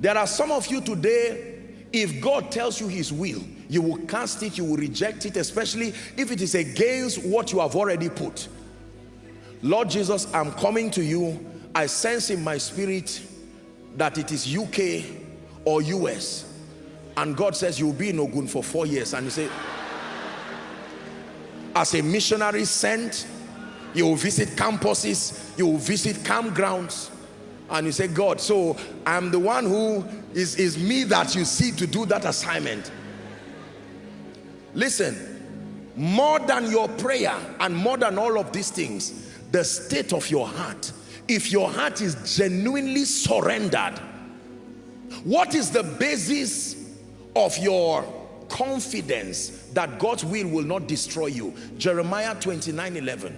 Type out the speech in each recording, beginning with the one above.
There are some of you today, if God tells you his will, you will cast it, you will reject it, especially if it is against what you have already put. Lord Jesus, I'm coming to you. I sense in my spirit that it is UK or US. And God says you'll be in Ogun for four years. And you say, as a missionary sent, you will visit campuses, you will visit campgrounds. And you say, God, so I'm the one who is, is me that you see to do that assignment. Listen, more than your prayer and more than all of these things, the state of your heart if your heart is genuinely surrendered what is the basis of your confidence that God's will will not destroy you Jeremiah 29 11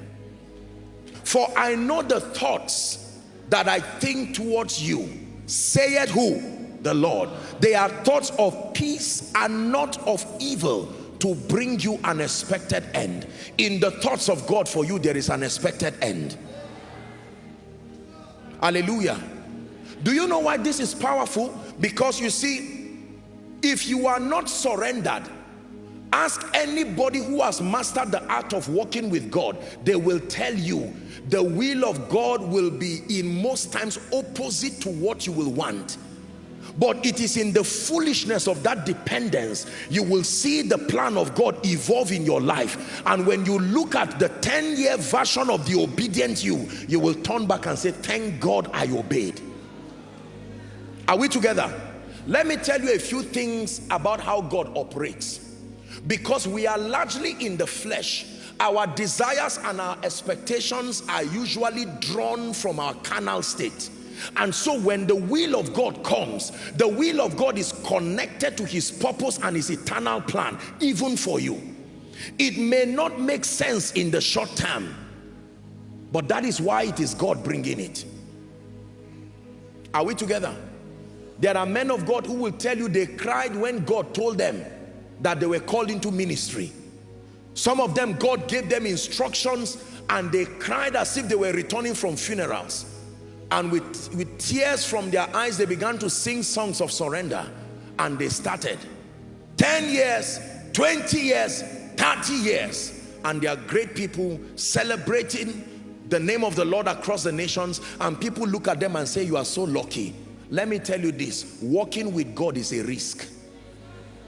for I know the thoughts that I think towards you saith who the Lord they are thoughts of peace and not of evil to bring you an expected end. In the thoughts of God for you, there is an expected end. Hallelujah. Do you know why this is powerful? Because you see, if you are not surrendered, ask anybody who has mastered the art of walking with God, they will tell you the will of God will be in most times opposite to what you will want. But it is in the foolishness of that dependence you will see the plan of God evolve in your life. And when you look at the 10 year version of the obedient you you will turn back and say thank God I obeyed. Are we together? Let me tell you a few things about how God operates because we are largely in the flesh our desires and our expectations are usually drawn from our carnal state and so when the will of God comes, the will of God is connected to his purpose and his eternal plan, even for you. It may not make sense in the short term, but that is why it is God bringing it. Are we together? There are men of God who will tell you they cried when God told them that they were called into ministry. Some of them, God gave them instructions and they cried as if they were returning from funerals. And with, with tears from their eyes they began to sing songs of surrender and they started. 10 years 20 years 30 years and they are great people celebrating the name of the Lord across the nations and people look at them and say you are so lucky. Let me tell you this walking with God is a risk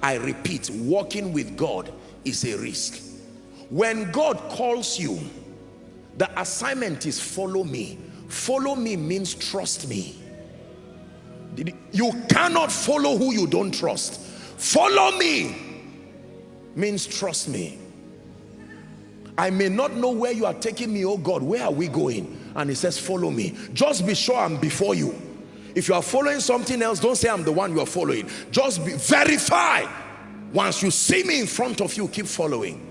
I repeat walking with God is a risk when God calls you the assignment is follow me Follow me means trust me. You cannot follow who you don't trust. Follow me means trust me. I may not know where you are taking me, oh God, where are we going? And he says, follow me. Just be sure I'm before you. If you are following something else, don't say I'm the one you are following. Just be, verify. Once you see me in front of you, keep following.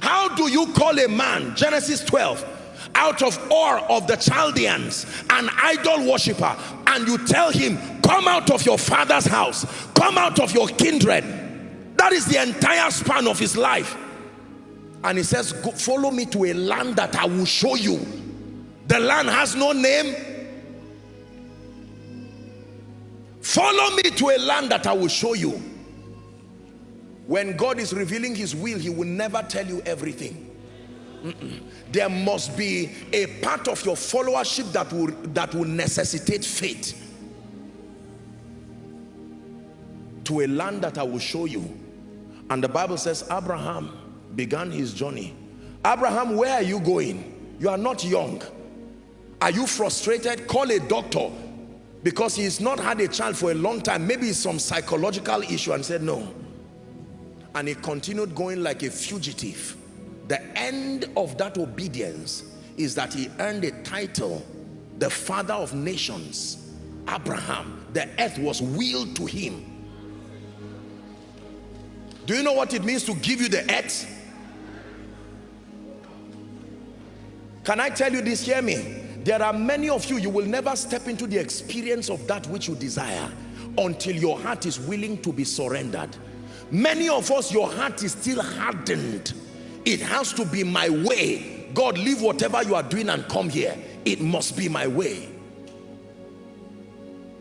How do you call a man? Genesis 12 out of Ur of the Chaldeans, an idol worshiper, and you tell him, come out of your father's house, come out of your kindred. That is the entire span of his life. And he says, follow me to a land that I will show you. The land has no name. Follow me to a land that I will show you. When God is revealing his will, he will never tell you everything. Mm -mm there must be a part of your followership that will that will necessitate faith. To a land that I will show you. And the Bible says Abraham began his journey. Abraham where are you going? You are not young. Are you frustrated? Call a doctor because he's not had a child for a long time maybe some psychological issue and said no and he continued going like a fugitive the end of that obedience is that he earned a title, the father of nations. Abraham, the earth was willed to him. Do you know what it means to give you the earth? Can I tell you this? Hear me. There are many of you, you will never step into the experience of that which you desire until your heart is willing to be surrendered. Many of us, your heart is still hardened it has to be my way. God, leave whatever you are doing and come here. It must be my way.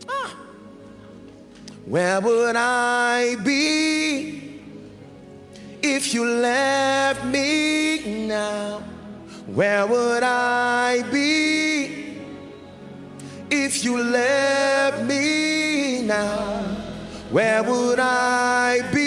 Ah. Where would I be if you left me now? Where would I be if you left me now? Where would I be?